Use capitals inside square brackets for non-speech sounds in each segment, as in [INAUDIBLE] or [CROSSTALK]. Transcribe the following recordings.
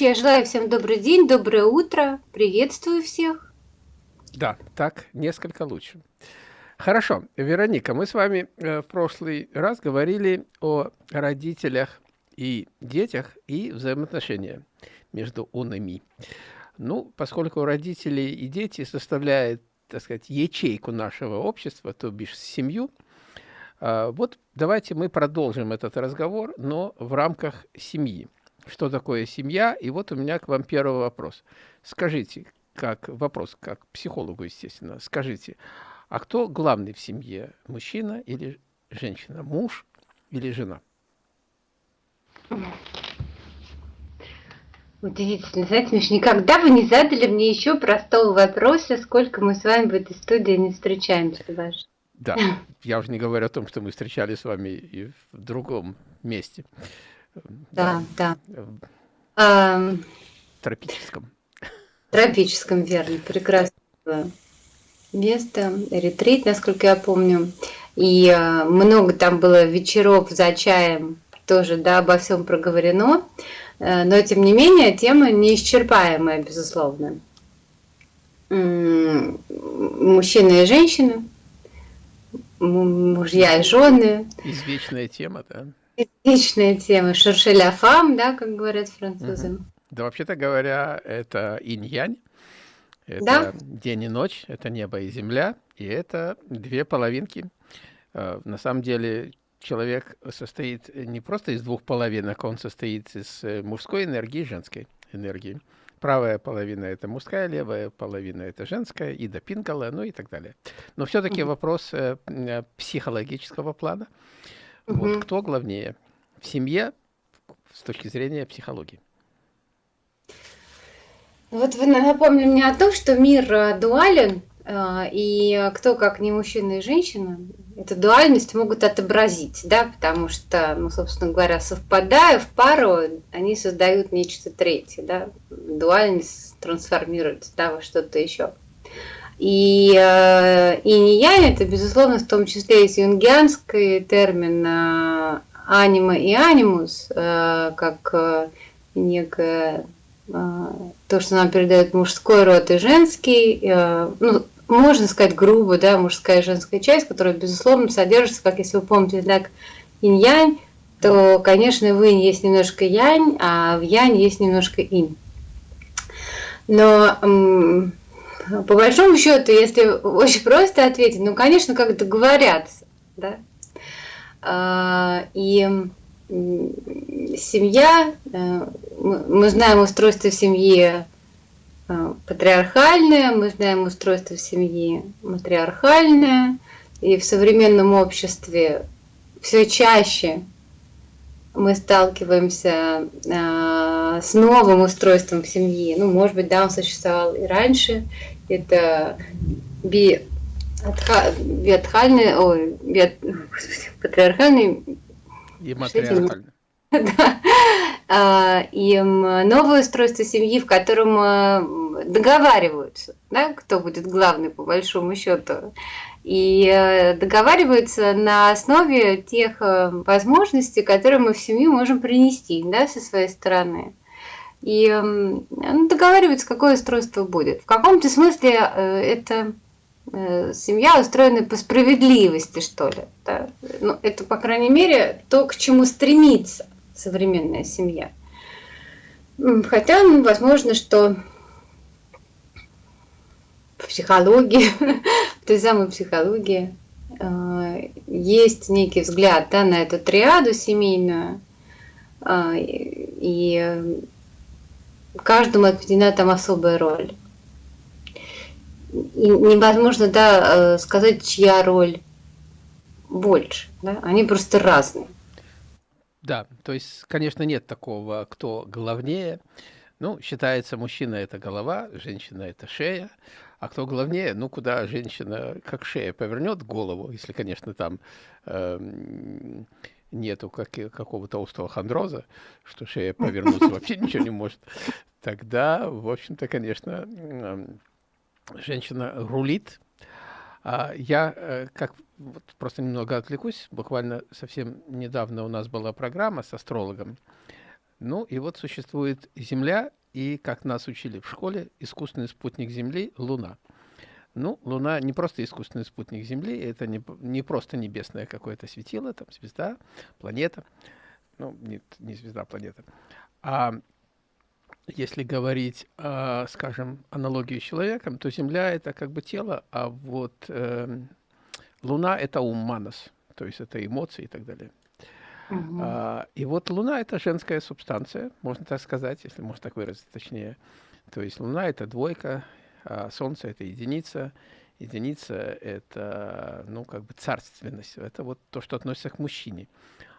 передачи. Я желаю всем добрый день, доброе утро. Приветствую всех. Да, так несколько лучше. Хорошо, Вероника, мы с вами э, в прошлый раз говорили о родителях и детях и взаимоотношения между он и ми. Ну, поскольку родители и дети составляют, так сказать, ячейку нашего общества, то бишь семью, а, вот давайте мы продолжим этот разговор, но в рамках семьи. Что такое семья? И вот у меня к вам первый вопрос. Скажите, как вопрос, как психологу, естественно, скажите, а кто главный в семье, мужчина или женщина, муж или жена? Удивительно. Знаете, Миш, никогда вы не задали мне еще простого вопроса, сколько мы с вами в этой студии не встречаемся, ваш. Да, я уже не говорю о том, что мы встречались с вами и в другом месте. Да, да. В тропическом. Тропическом, верно. Прекрасное место. Ретрит, насколько я помню. И а, много там было вечеров за чаем, тоже, да, обо всем проговорено. Э, но, тем не менее, тема неисчерпаемая, безусловно. Мужчины и женщины – мужья и жены. Извечная тема, да? Извечная тема. Шершеля фам, да, как говорят французы. Угу. Да, вообще-то говоря, это инь-янь. Это да? день и ночь, это небо и земля, и это две половинки. А, на самом деле человек состоит не просто из двух половинок, он состоит из э, мужской энергии и женской энергии. Правая половина – это мужская, левая половина – это женская, и до пингала, ну и так далее. Но все-таки вопрос э, э, психологического плана. Вот кто главнее в семье с точки зрения психологии? Вот вы напомнили мне о том, что мир э, дуален, а, и кто, как не мужчина и женщина, эту дуальность могут отобразить, да, потому что, ну, собственно говоря, совпадая в пару, они создают нечто третье, да, дуальность трансформируется, да, во что-то еще. И, э, и не я, это, безусловно, в том числе есть юнгианский термин э, анима и анимус, э, как некое то, что нам передает мужской род и женский, ну, можно сказать грубо, да, мужская и женская часть, которая, безусловно, содержится, как если вы помните знак инь-янь, то, конечно, в инь есть немножко янь, а в янь есть немножко инь. Но по большому счету, если очень просто ответить, ну, конечно, как договорятся, да. А, и семья, э, мы знаем устройство семьи Э, патриархальное, мы знаем устройство семьи матриархальное, и в современном обществе все чаще мы сталкиваемся э, с новым устройством семьи. Ну, может быть, да, он существовал и раньше. Это би биатхальный, ой, биат, патриархальный и матриархальный. [LAUGHS] Да. А, и новое устройство семьи, в котором э, договариваются, да, кто будет главный по большому счету. И э, договариваются на основе тех э, возможностей, которые мы в семью можем принести да, со своей стороны. И ну, договариваются, какое устройство будет. В каком-то смысле это семья устроена по справедливости, что ли. Да? Ну, это, по крайней мере, то, к чему стремится современная семья. Хотя, ну, возможно, что в психологии, [LAUGHS] той самой психологии, э, есть некий взгляд да, на эту триаду семейную, э, и каждому отведена там особая роль. И невозможно да, э, сказать, чья роль больше. Да? Они просто разные. Да, то есть, конечно, нет такого, кто главнее. Ну, считается, мужчина – это голова, женщина – это шея. А кто главнее? Ну, куда женщина, как шея, повернет голову, если, конечно, там э, нету как, какого-то остеохондроза, что шея повернуться [LAUGHS] вообще ничего не может, тогда, в общем-то, конечно, э, женщина рулит, а я, э, как вот просто немного отвлекусь, буквально совсем недавно у нас была программа с астрологом, Ну и вот существует Земля и, как нас учили в школе, искусственный спутник Земли – Луна. Ну, Луна не просто искусственный спутник Земли, это не, не просто небесное какое-то светило, там звезда, планета. Ну, нет, не звезда, а планета. А если говорить, скажем, аналогию с человеком, то Земля – это как бы тело, а вот э, Луна – это ум, манас, то есть это эмоции и так далее. А, и вот Луна – это женская субстанция, можно так сказать, если можно так выразить точнее. То есть Луна – это двойка, а Солнце – это единица. Единица – это, ну, как бы царственность. Это вот то, что относится к мужчине.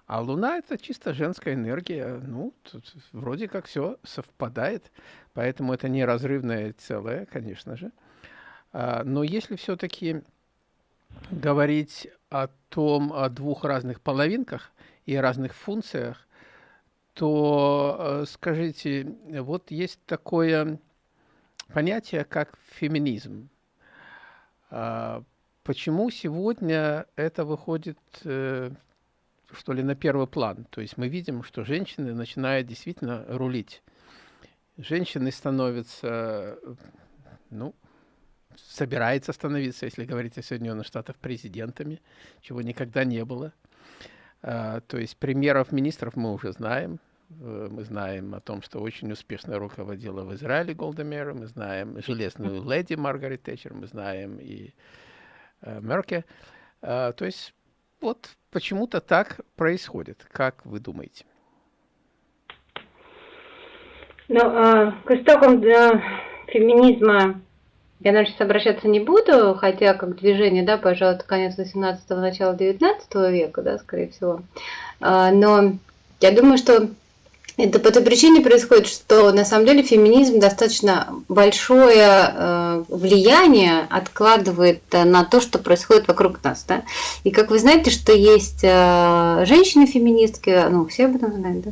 А Луна – это чисто женская энергия. Ну, тут вроде как все совпадает, поэтому это неразрывное целое, конечно же. А, но если все-таки говорить о том, о двух разных половинках и разных функциях, то э, скажите, вот есть такое понятие, как феминизм. А, почему сегодня это выходит э, что ли, на первый план. То есть мы видим, что женщины начинают действительно рулить. Женщины становятся, ну, собирается становиться, если говорить о Соединенных Штатах, президентами, чего никогда не было. А, то есть примеров министров мы уже знаем. Э, мы знаем о том, что очень успешно руководила в Израиле Голдемер, мы знаем железную леди Маргарет Тэтчер, мы знаем и э, Мерке. А, то есть вот почему-то так происходит. Как вы думаете? Ну, э, к истокам феминизма я, наверное, сейчас обращаться не буду, хотя как движение, да, пожалуй, конец 18-го, начало 19 века, да, скорее всего. Э, но я думаю, что это по той причине происходит, что на самом деле феминизм достаточно большое э, влияние откладывает на то, что происходит вокруг нас. Да? И как вы знаете, что есть э, женщины-феминистки, ну, все об этом знают, да?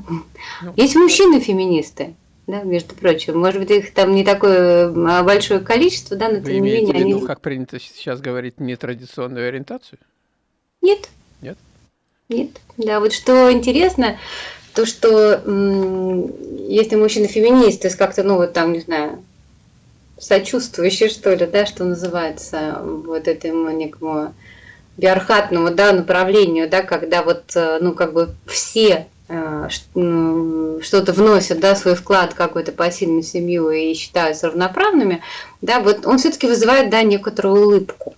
Ну, есть мужчины-феминисты. Да, между прочим, может быть, их там не такое а, большое количество, да, но Вы тем не менее. Виду, они... как принято сейчас говорить, нетрадиционную ориентацию? Нет. Нет? Нет. Да, вот что интересно, то, что если мужчина феминист, то есть как-то, ну вот там, не знаю, сочувствующий, что ли, да, что называется, вот этому некому биархатному, да, направлению, да, когда вот, э, ну, как бы все что-то вносят, да, свой вклад какой-то пассивную семью и считаются равноправными, да, вот он все-таки вызывает, да, некоторую улыбку.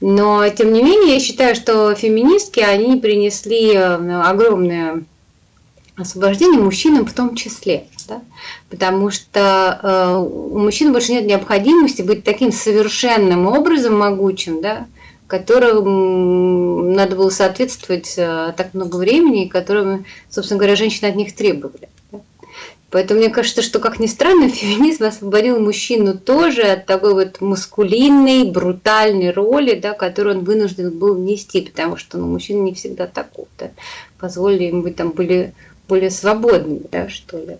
Но, тем не менее, я считаю, что феминистки, они принесли э, огромное освобождение мужчинам в том числе. Да? Потому что э, у мужчин больше нет необходимости быть таким совершенным образом могучим, да, которым надо было соответствовать э, так много времени, и которым, собственно говоря, женщины от них требовали. Поэтому мне кажется, что, как ни странно, [LAUGHS] феминизм освободил мужчину тоже от такой вот мускулинной, брутальной роли, да, которую он вынужден был нести, потому что ну, мужчина не всегда такой. Да. Позволили ему быть там были более свободными, да, что ли.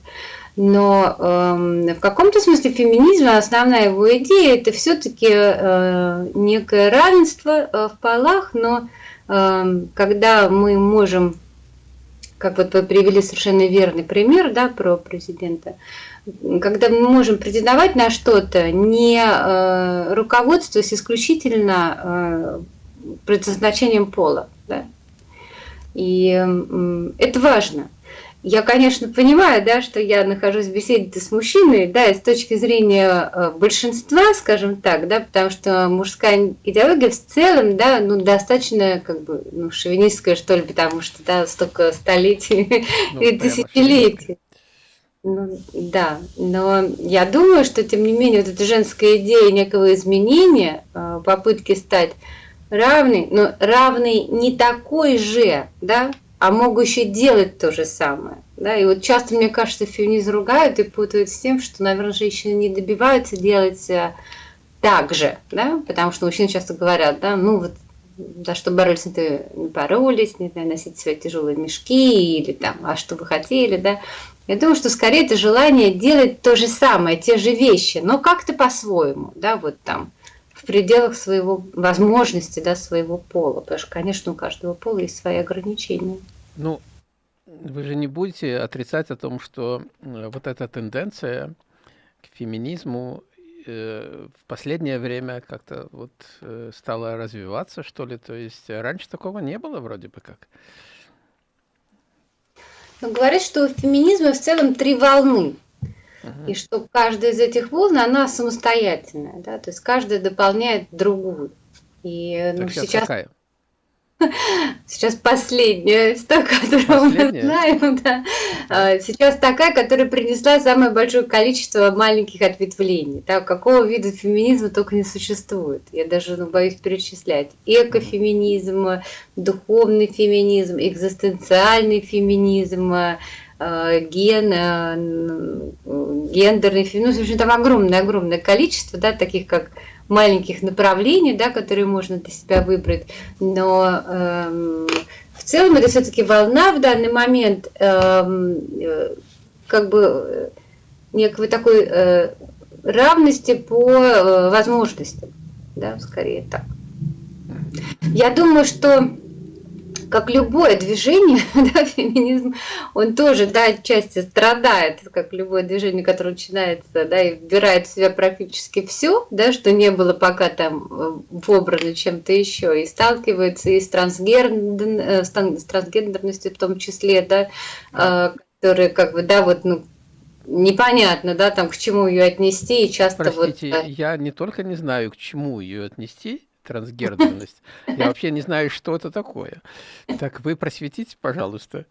Но э, в каком-то смысле феминизм, основная его идея, это все-таки э, некое равенство э, в полах, но э, когда мы можем, как вот вы привели совершенно верный пример, да, про президента, когда мы можем претендовать на что-то, не э, руководствуясь исключительно э, предназначением пола, да. И э, это важно. Я, конечно, понимаю, да, что я нахожусь в беседе с мужчиной, да, и с точки зрения э, большинства, скажем так, да, потому что мужская идеология в целом, да, ну, достаточно, как бы, ну, шовинистская, что ли, потому что, да, столько столетий [LAUGHS] ну, и тысячелетий. Ну, да, но я думаю, что, тем не менее, вот эта женская идея некого изменения, э, попытки стать равной, но равной не такой же, да, а могущие делать то же самое. Да? И вот часто, мне кажется, феминизм ругают и путают с тем, что, наверное, женщины не добиваются делать э, так же, да? потому что мужчины часто говорят, да, ну вот за что боролись, не боролись, не знаю, носить свои тяжелые мешки или там, а что вы хотели, да. Я думаю, что скорее это желание делать то же самое, те же вещи, но как-то по-своему, да, вот там, в пределах своего возможности, да, своего пола, потому что, конечно, у каждого пола есть свои ограничения. Ну, вы же не будете отрицать о том, что вот эта тенденция к феминизму э, в последнее время как-то вот э, стала развиваться, что ли? То есть раньше такого не было вроде бы как. Ну, говорят, что у феминизма в целом три волны. И что каждая из этих волн, она самостоятельная. Да? То есть каждая дополняет другую. И ну, сейчас... Какая? Сейчас последняя из той, которую мы знаем. Да. А, сейчас такая, которая принесла самое большое количество маленьких ответвлений. Да. Какого вида феминизма только не существует. Я даже ну, боюсь перечислять. Экофеминизм, духовный феминизм, экзистенциальный феминизм, а, ген, гендерный феминизм. В общем, там огромное-огромное количество, да, таких как маленьких направлений, да, которые можно для себя выбрать, но э, в целом это все-таки волна в данный момент эм, э, как бы э, некой такой э, равности по э, возможностям, да, скорее так. Я думаю, что как любое движение, [LAUGHS] да, феминизм, он тоже, да, отчасти страдает, как любое движение, которое начинается, да, и вбирает в себя практически все, да, что не было пока там э, вобрано чем-то еще, и сталкивается и с, трансгендер, э, с трансгендерностью в том числе, да, а, которые как бы, да, вот, ну, непонятно, да, там, к чему ее отнести, и часто Простите, вот... я не только не знаю, к чему ее отнести, трансгендерность. Я вообще не знаю, что это такое. Так вы просветите, пожалуйста.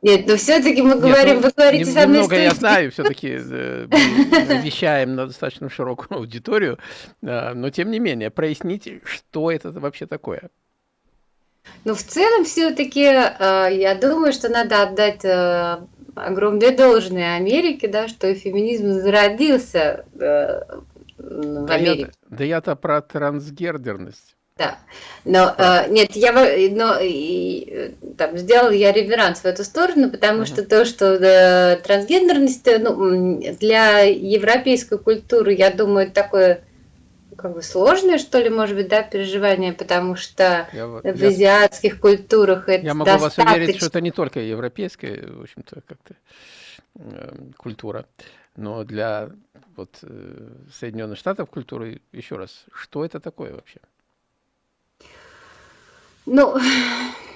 Нет, но все-таки мы говорим, Нет, ну, вы говорите со мной... Немного я знаю, все-таки э, вещаем на достаточно широкую аудиторию, э, но тем не менее, проясните, что это вообще такое. Ну, в целом, все-таки, э, я думаю, что надо отдать огромное должное Америке, да, что феминизм зародился в да Америке. Да я-то про трансгендерность. Да, но э, нет, я но, и, там, сделал я реверанс в эту сторону, потому uh -huh. что то, что э, трансгендерность ну, для европейской культуры, я думаю, такое как бы сложное, что ли, может быть, да, переживание, потому что я, в я, азиатских культурах это Я могу достаточно... вас уверить, что это не только европейская, в общем-то, как-то э, культура, но для вот э, Соединенных Штатов культуры, еще раз, что это такое вообще? Ну,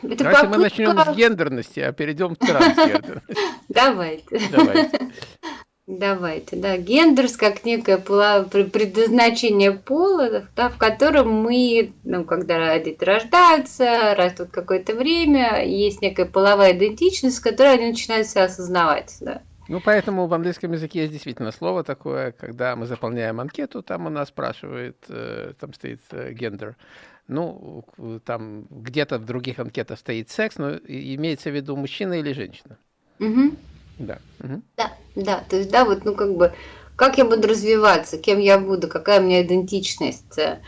это Давайте попытка... мы начнем с гендерности, а перейдем к трансгендерности. [LAUGHS] Давайте. Давайте. Давайте, да, гендерс как некое предназначение пола, да, в котором мы, ну, когда дети рождаются, растут какое-то время, есть некая половая идентичность, которую они начинают себя осознавать, да. Ну, поэтому в английском языке есть действительно слово такое, когда мы заполняем анкету, там у нас спрашивает, э, там стоит э, гендер. Ну, там где-то в других анкетах стоит секс, но имеется в виду мужчина или женщина. Угу. Да. Угу. Да, да, то есть, да, вот, ну, как бы, как я буду развиваться, кем я буду, какая у меня идентичность, э,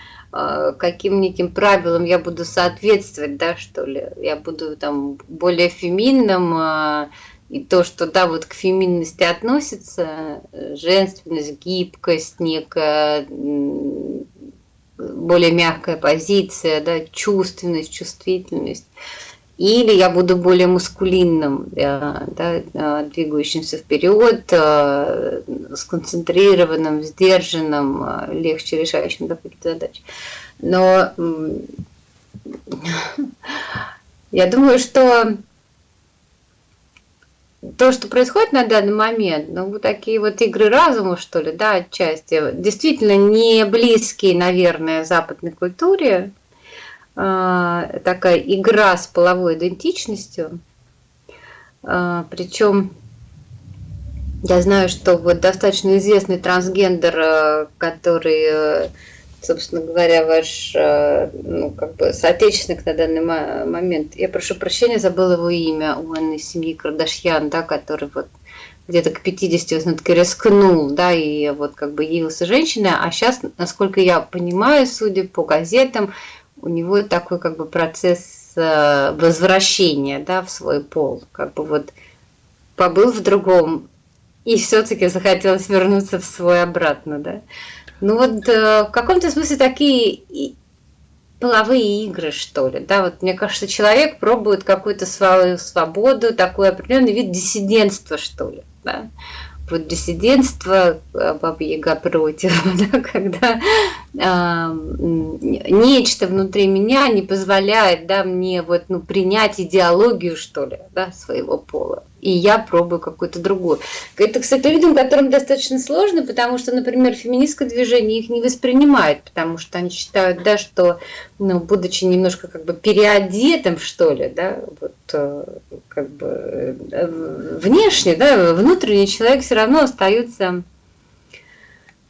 каким неким правилам я буду соответствовать, да, что ли, я буду там более феминным, и то, что, да, вот к феминности относится, э, женственность, гибкость, некая более мягкая позиция, да, чувственность, чувствительность. Или я буду более мускулинным, да, да, двигающимся вперед, э, сконцентрированным, сдержанным, э, легче решающим какие-то задачи. Но [LAUGHS] я думаю, что то, что происходит на данный момент, ну, вот такие вот игры разума, что ли, да, отчасти, действительно не близкие, наверное, западной культуре, а, такая игра с половой идентичностью, а, причем я знаю, что вот достаточно известный трансгендер, а, который собственно говоря, ваш э, ну, как бы соотечественник на данный момент. Я прошу прощения, забыл его имя, он из семьи Кардашьян, да, который вот где-то к 50 он таки рискнул, да, и вот как бы явился женщиной, а сейчас, насколько я понимаю, судя по газетам, у него такой как бы процесс э, возвращения, да, в свой пол, как бы вот побыл в другом, и все-таки захотелось вернуться в свой обратно, да. Ну вот э, в каком-то смысле такие половые игры, что ли, да, вот мне кажется, человек пробует какую-то свою свободу, такой определенный вид диссидентства, что ли, да, вот диссидентство, Баба Яга против, [LAUGHS] да, когда э, нечто внутри меня не позволяет да, мне вот, ну, принять идеологию, что ли, да, своего пола и я пробую какую-то другую. Это, кстати, людям, которым достаточно сложно, потому что, например, феминистское движение их не воспринимает, потому что они считают, да, что, ну, будучи немножко как бы переодетым, что ли, да, вот, э, как бы э, внешне, да, внутренний человек все равно остается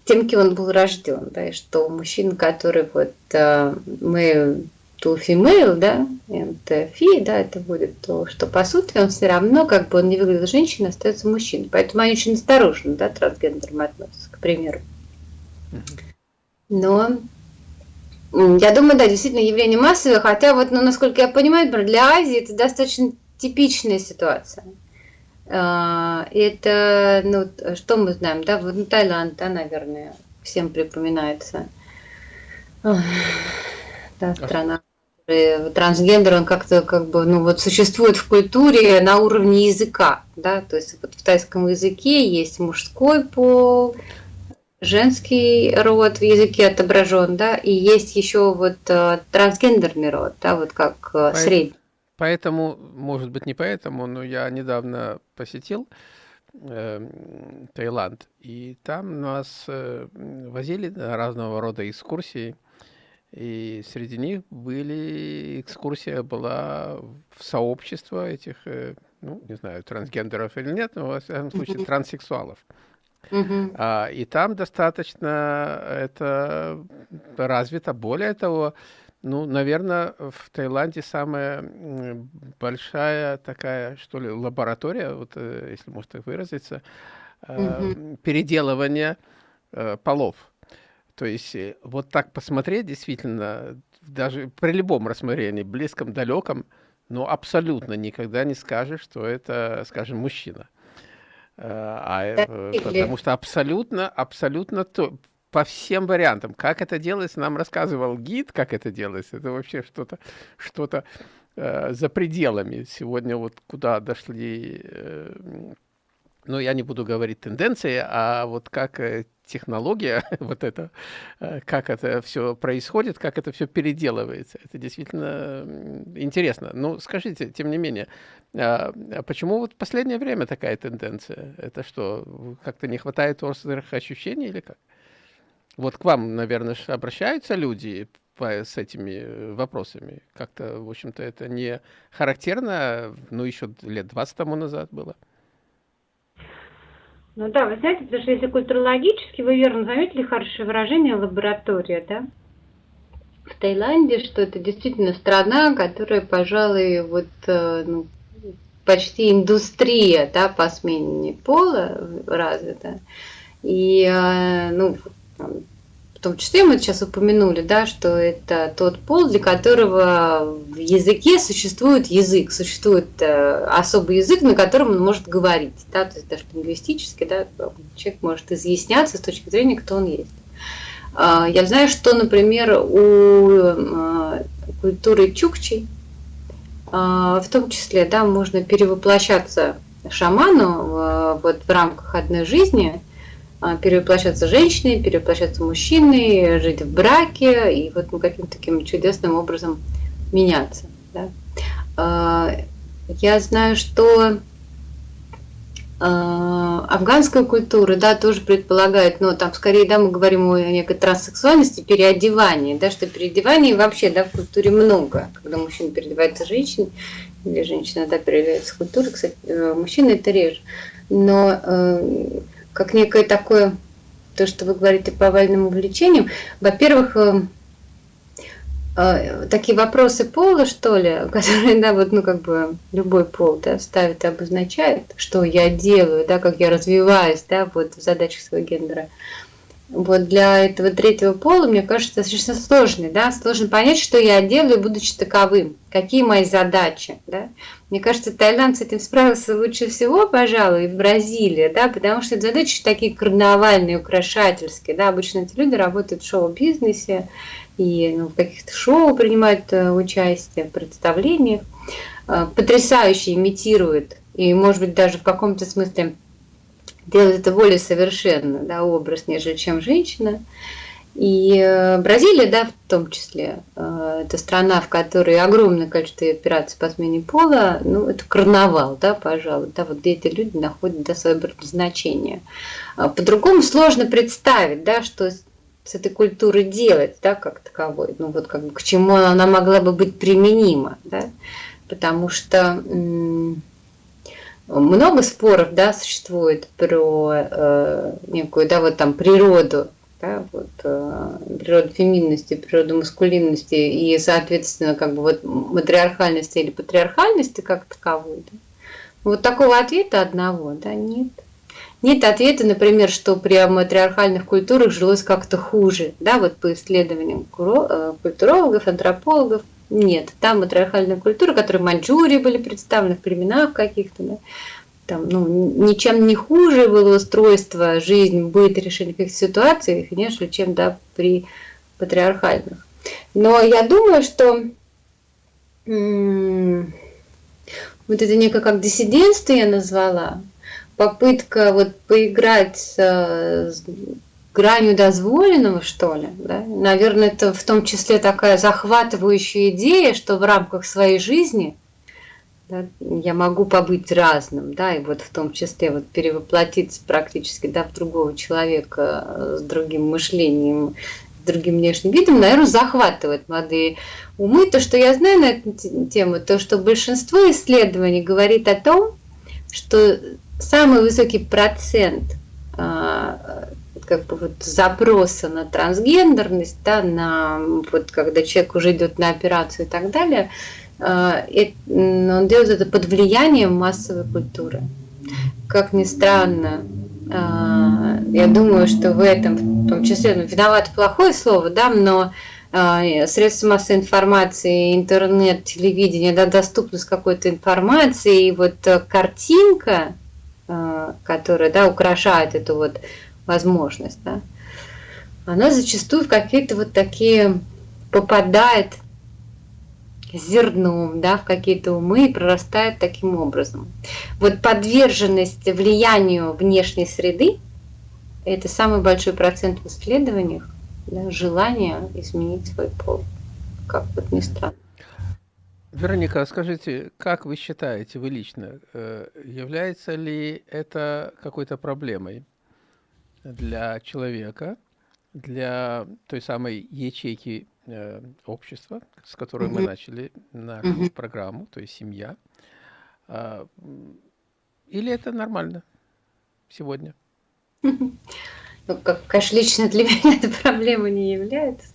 тем, кем он был рожден, да, и что мужчина, который вот э, мы to female, да, and фи, да, это будет то, что по сути он все равно, как бы он не выглядел женщиной, остается мужчиной. Поэтому они очень осторожно, да, трансгендерам относятся, к примеру. Но я думаю, да, действительно явление массовое, хотя вот, ну, насколько я понимаю, для Азии это достаточно типичная ситуация. А, это, ну, что мы знаем, да, вот Таиланд, да, наверное, всем припоминается. Да, а страна трансгендер, он как-то как бы, ну вот существует в культуре на уровне языка, да, то есть вот в тайском языке есть мужской пол, женский род в языке отображен, да, и есть еще вот э, трансгендерный род, да, вот как э, средний. Поэтому, может быть, не поэтому, но я недавно посетил э, Таиланд, и там нас э, возили на разного рода экскурсии, и среди них были, экскурсия была в сообщество этих, э, ну, не знаю, трансгендеров или нет, но, во всяком случае, транссексуалов. А, и там достаточно это развито. Более того, ну, наверное, в Таиланде самая большая такая, что ли, лаборатория, вот, э, если можно так выразиться, э, переделывания полов. То есть э, вот так посмотреть, действительно, даже при любом рассмотрении, близком, далеком, но абсолютно никогда не скажешь, что это, скажем, мужчина. Э, а, э, потому что абсолютно, абсолютно то, по всем вариантам. Как это делается, нам рассказывал гид, как это делается. Это вообще что-то что, -то, э, за пределами. Сегодня вот куда дошли, э, ну, я не буду говорить тенденции, а вот как технология, [LAUGHS] вот это, э, как это все происходит, как это все переделывается. Это действительно интересно. Ну, скажите, тем не менее, а, а почему вот в последнее время такая тенденция? Это что, как-то не хватает острых ощущений или как? Вот к вам, наверное, обращаются люди по, с этими вопросами. Как-то, в общем-то, это не характерно, ну, еще лет 20 тому назад было. Ну да, вы знаете, потому что если культурологически, вы верно заметили хорошее выражение лаборатория, да? В Таиланде, что это действительно страна, которая, пожалуй, вот э, ну, почти индустрия, да, по смене пола развита. И, э, ну, том числе мы сейчас упомянули, да, что это тот пол, для которого в языке существует язык, существует э, особый язык, на котором он может говорить, да, то есть даже лингвистически, да, человек может изъясняться с точки зрения, кто он есть. Э, я знаю, что, например, у э, культуры чукчей, э, в том числе, да, можно перевоплощаться шаману э, вот в рамках одной жизни – перевоплощаться женщиной, перевоплощаться мужчиной, жить в браке и вот ну, каким-то таким чудесным образом меняться. Да. А, я знаю, что а, афганская культура, да, тоже предполагает, но там скорее, да, мы говорим о некой транссексуальности, переодевании, да, что переодеваний вообще, да, в культуре много, когда мужчина переодевается женщиной, или женщина, да, переодевается в культуре, кстати, э, мужчина это реже, но э, как некое такое, то, что вы говорите по овальным увлечениям. Во-первых, э, э, такие вопросы пола, что ли, [LAUGHS] которые, да, вот, ну, как бы любой пол, да, ставит и обозначает, что я делаю, да, как я развиваюсь, да, вот в задачах своего гендера. Вот для этого третьего пола, мне кажется, достаточно сложный, да, сложно понять, что я делаю, будучи таковым, какие мои задачи, да. Мне кажется, Таиланд с этим справился лучше всего, пожалуй, и в Бразилии, да, потому что задачи такие карнавальные, украшательские, да, обычно эти люди работают в шоу-бизнесе, и ну, в каких-то шоу принимают э, участие, в представлениях, э, потрясающе имитирует, и, может быть, даже в каком-то смысле делает это более совершенно, да, образ, нежели чем женщина. И э, Бразилия, да, в том числе, э, это страна, в которой огромное количество операций по смене пола, ну, это карнавал, да, пожалуй, да, вот где эти люди находят, да, свое предназначение. А по-другому сложно представить, да, что с этой культурой делать, да, как таковой, ну, вот как бы к чему она могла бы быть применима, да, потому что много споров, да, существует про э, некую, да, вот там природу да, вот, э, природу феминности, природу маскулинности и, соответственно, как бы вот матриархальности или патриархальности как таковой. Да? Вот такого ответа одного, да, нет. Нет ответа, например, что при матриархальных культурах жилось как-то хуже, да, вот по исследованиям э, культурологов, антропологов, нет. Там матриархальная культура, которые в Маньчжурии были представлены в племенах каких-то, да, там, ну, ничем не хуже было устройство, жизнь, быт, решение каких-то ситуаций, конечно, чем да, при патриархальных. Но я думаю, что вот это некое как диссидентство я назвала, попытка вот поиграть с, с гранью дозволенного, что ли, да? наверное, это в том числе такая захватывающая идея, что в рамках своей жизни – да, я могу побыть разным, да, и вот в том числе вот перевоплотиться практически, да, в другого человека э, с другим мышлением, с другим внешним видом, наверное, захватывает молодые умы. То, что я знаю на эту тему, то, что большинство исследований говорит о том, что самый высокий процент а, как бы вот запроса на трансгендерность, да, на вот когда человек уже идет на операцию и так далее – а, он делает это под влиянием массовой культуры. Как ни странно, а, я думаю, что в этом, в том числе, ну, виноват плохое слово, да, но а, средства массовой информации, интернет, телевидение, да, доступность какой-то информации, и вот картинка, которая, да, украшает эту вот возможность, да, она зачастую в какие-то вот такие попадает зерном да, в какие-то умы и прорастает таким образом. Вот подверженность влиянию внешней среды – это самый большой процент в исследованиях да, желания изменить свой пол, как вот ни странно. Вероника, а скажите, как вы считаете, вы лично, э, является ли это какой-то проблемой для человека, для той самой ячейки э, общества, с которой мы начали нашу программу, то есть семья. А, или это нормально сегодня? [LAUGHS] Ну, как, конечно, лично для [LAUGHS] меня эта проблема не является.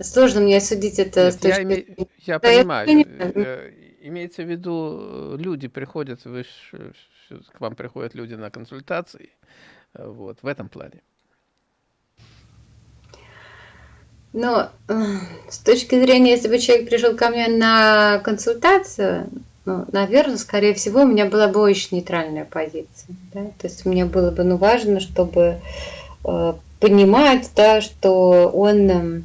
Сложно мне судить это Нет, с точки... я, име... я да, понимаю. Я понимаю. Э, имеется в виду, люди приходят, вы, к вам приходят люди на консультации, э, вот, в этом плане. Но э, с точки зрения, если бы человек пришел ко мне на консультацию, ну, наверное, скорее всего, у меня была бы очень нейтральная позиция. Да? То есть мне было бы ну, важно, чтобы э, понимать, да, что он э,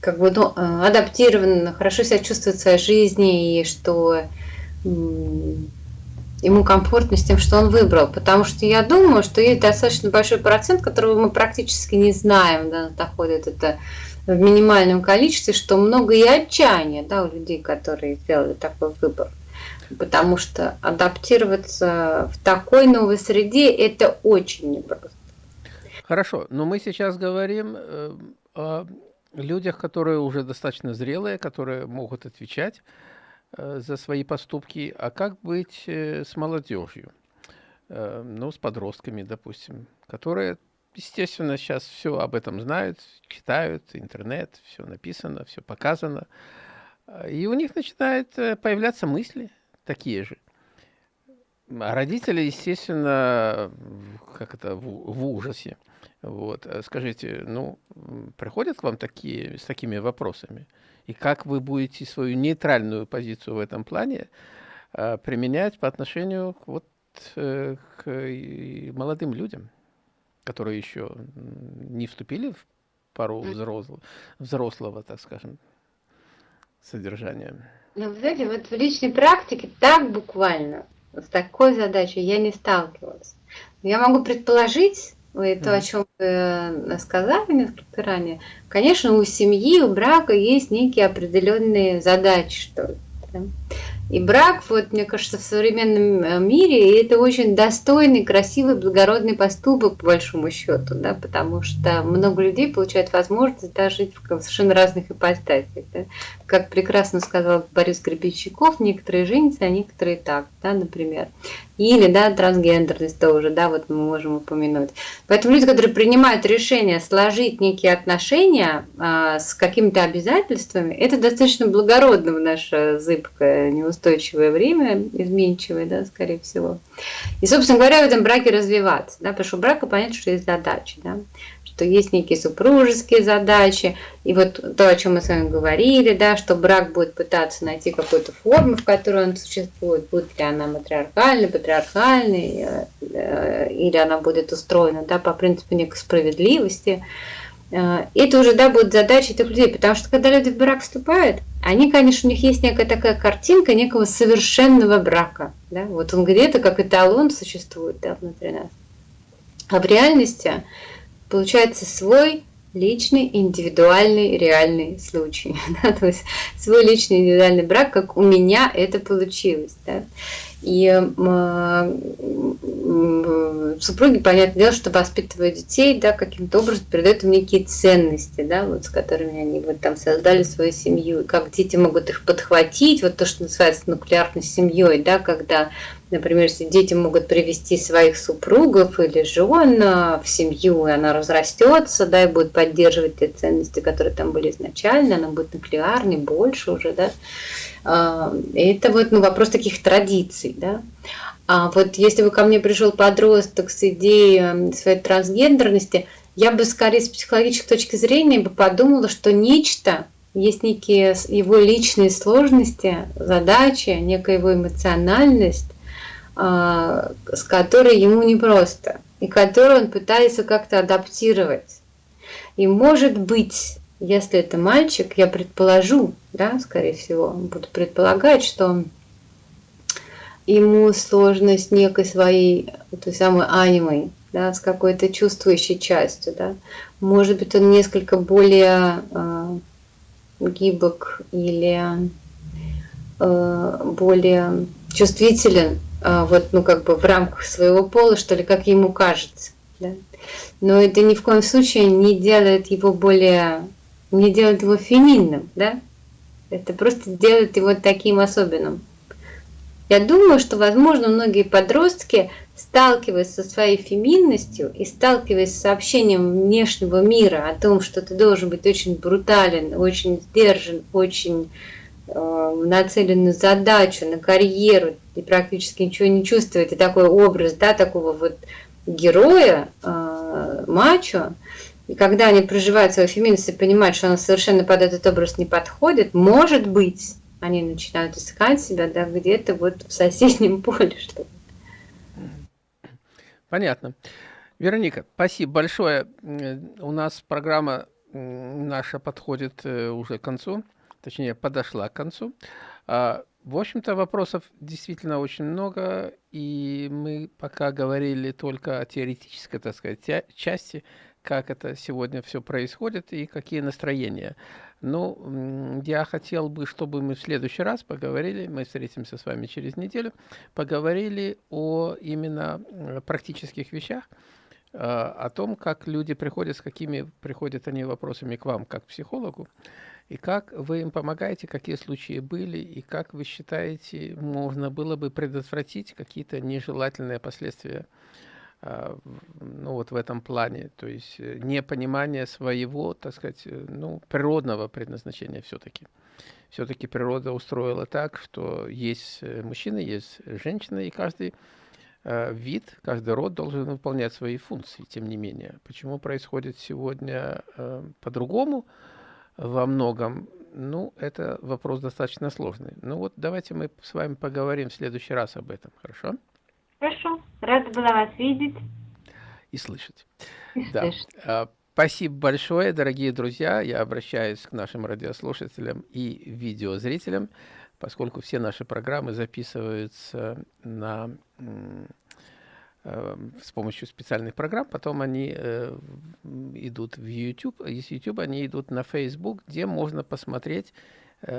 как бы ну, э, адаптирован, хорошо себя чувствует в своей жизни, и что ему комфортно с тем, что он выбрал. Потому что я думаю, что есть достаточно большой процент, которого мы практически не знаем, да, доходит это в минимальном количестве, что много и отчаяния да, у людей, которые сделали такой выбор. Потому что адаптироваться в такой новой среде – это очень непросто. Хорошо, но мы сейчас говорим э, о людях, которые уже достаточно зрелые, которые могут отвечать за свои поступки, а как быть э, с молодежью, э, ну, с подростками, допустим, которые, естественно, сейчас все об этом знают, читают, интернет, все написано, все показано, и у них начинают появляться мысли такие же. А родители, естественно, как это, в, в ужасе. Вот. Скажите, ну, приходят к вам такие, с такими вопросами? И как вы будете свою нейтральную позицию в этом плане э, применять по отношению вот, э, к молодым людям, которые еще не вступили в пару взрослого, взрослого, так скажем, содержания. Ну, вы знаете, вот в личной практике так буквально, с такой задачей я не сталкивалась. Я могу предположить, вы то, о чем вы э, сказали несколько ранее, конечно, у семьи, у брака есть некие определенные задачи, что ли. Да? И брак, вот, мне кажется, в современном э, мире это очень достойный, красивый, благородный поступок, по большому счету, да, потому что много людей получают возможность да, жить в совершенно разных ипостасях. Да. Как прекрасно сказал Борис Гребенщиков, некоторые женятся, а некоторые так, да, например. Или, да, трансгендерность тоже, да, вот мы можем упомянуть. Поэтому люди, которые принимают решение сложить некие отношения а, с какими-то обязательствами, это достаточно благородно в наше зыбкое, неустойчивое время, изменчивое, да, скорее всего. И, собственно говоря, в этом браке развиваться, да, потому что брака понятно, что есть задачи, да что есть некие супружеские задачи, и вот то, о чем мы с вами говорили, да, что брак будет пытаться найти какую-то форму, в которой он существует, будет ли она матриархальной, патриархальной, э, э, или она будет устроена да, по принципу некой справедливости. Э, это уже да, будет задача этих людей, потому что когда люди в брак вступают, они, конечно, у них есть некая такая картинка некого совершенного брака. Да? Вот он где-то как эталон существует да, внутри нас. А в реальности получается свой личный, индивидуальный, реальный случай. [LAUGHS] Да? То есть свой личный, индивидуальный брак, как у меня это получилось. Да? И супруги, понятное дело, что воспитывают детей, да, каким-то образом передают им некие ценности, да, вот с которыми они вот там создали свою семью, и как дети могут их подхватить, вот то, что называется нуклеарной семьей, да, когда Например, если дети могут привести своих супругов или жен в семью, и она разрастется, да, и будет поддерживать те ценности, которые там были изначально, она будет нуклеарной, больше уже, да. А, это вот ну, вопрос таких традиций, да. А вот если бы ко мне пришел подросток с идеей своей трансгендерности, я бы скорее с психологической точки зрения бы подумала, что нечто, есть некие его личные сложности, задачи, некая его эмоциональность, а, с которой ему непросто, и которую он пытается как-то адаптировать. И может быть, если это мальчик, я предположу, да, скорее всего, буду предполагать, что ему сложно с некой своей, той самой анимой, да, с какой-то чувствующей частью, да. Может быть, он несколько более э, гибок или э, более чувствителен а, вот, ну, как бы в рамках своего пола, что ли, как ему кажется. Да? Но это ни в коем случае не делает его более, не делает его феминным, да? Это просто делает его таким особенным. Я думаю, что, возможно, многие подростки, сталкиваясь со своей феминностью и сталкиваясь с сообщением внешнего мира о том, что ты должен быть очень брутален, очень сдержан, очень Э, нацелен на задачу, на карьеру, и практически ничего не чувствует, и такой образ, да, такого вот героя, э, мачо, и когда они проживают свою феминность и понимают, что она совершенно под этот образ не подходит, может быть, они начинают искать себя, да, где-то вот в соседнем [LAUGHS] поле, что Понятно. Вероника, спасибо большое. У нас программа наша подходит э, уже к концу точнее, подошла к концу. А, в общем-то, вопросов действительно очень много, и мы пока говорили только о теоретической, так сказать, части, как это сегодня все происходит и какие настроения. Ну, я хотел бы, чтобы мы в следующий раз поговорили, мы встретимся с вами через неделю, поговорили о именно практических вещах, а, о том, как люди приходят, с какими приходят они вопросами к вам, как к психологу, и как вы им помогаете, какие случаи были, и как вы считаете, можно было бы предотвратить какие-то нежелательные последствия ну, вот в этом плане, то есть э, непонимание своего, так сказать, э, ну, природного предназначения все-таки. Все-таки природа устроила так, что есть э, мужчина, есть женщина, и каждый вид, каждый род должен выполнять свои функции, тем не менее. Почему происходит сегодня по-другому? во многом, ну, это вопрос достаточно сложный. Ну вот давайте мы с вами поговорим в следующий раз об этом, хорошо? Хорошо, рада была вас видеть. И слышать. И да. слышать. А, Спасибо большое, дорогие друзья. Я обращаюсь к нашим радиослушателям и видеозрителям, поскольку все наши программы записываются на, э, с помощью специальных программ, потом они э, идут в YouTube, из YouTube они идут на Facebook, где можно посмотреть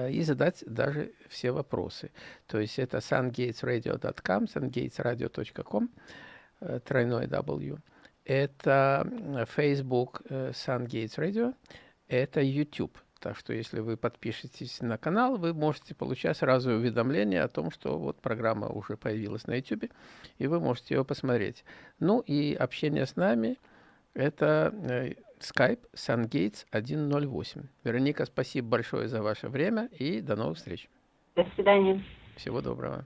и задать даже все вопросы. То есть это sungatesradio.com, sungatesradio.com, э, тройной W это Facebook э, Sun Gates Radio, это YouTube. Так что если вы подпишетесь на канал, вы можете получать сразу уведомление о том, что вот программа уже появилась на YouTube, и вы можете ее посмотреть. Ну и общение с нами – это э, Skype SunGates 108. Вероника, спасибо большое за ваше время и до новых встреч. До свидания. Всего доброго.